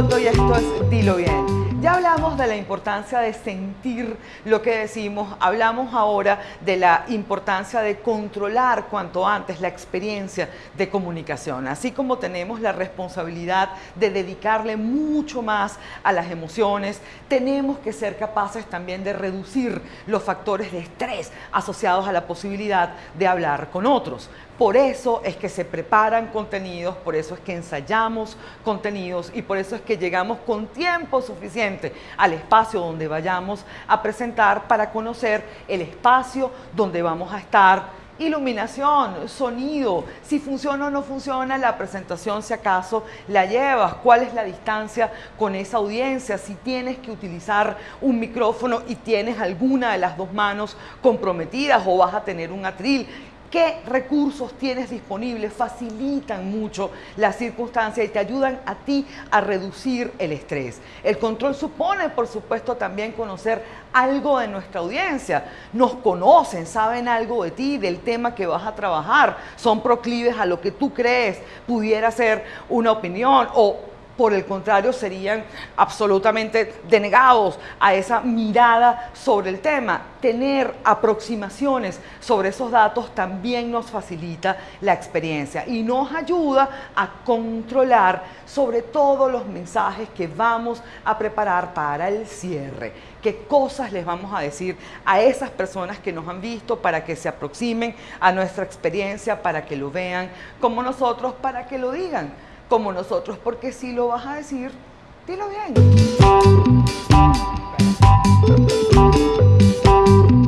Y esto es Dilo Bien. Ya hablamos de la importancia de sentir lo que decimos, hablamos ahora de la importancia de controlar cuanto antes la experiencia de comunicación, así como tenemos la responsabilidad de dedicarle mucho más a las emociones, tenemos que ser capaces también de reducir los factores de estrés asociados a la posibilidad de hablar con otros. Por eso es que se preparan contenidos, por eso es que ensayamos contenidos y por eso es que llegamos con tiempo suficiente al espacio donde vayamos a presentar para conocer el espacio donde vamos a estar. Iluminación, sonido, si funciona o no funciona la presentación, si acaso la llevas, cuál es la distancia con esa audiencia, si tienes que utilizar un micrófono y tienes alguna de las dos manos comprometidas o vas a tener un atril qué recursos tienes disponibles, facilitan mucho la circunstancia y te ayudan a ti a reducir el estrés. El control supone, por supuesto, también conocer algo de nuestra audiencia. Nos conocen, saben algo de ti, del tema que vas a trabajar, son proclives a lo que tú crees pudiera ser una opinión o por el contrario, serían absolutamente denegados a esa mirada sobre el tema. Tener aproximaciones sobre esos datos también nos facilita la experiencia y nos ayuda a controlar sobre todo los mensajes que vamos a preparar para el cierre. Qué cosas les vamos a decir a esas personas que nos han visto para que se aproximen a nuestra experiencia, para que lo vean como nosotros, para que lo digan como nosotros, porque si lo vas a decir, dilo bien.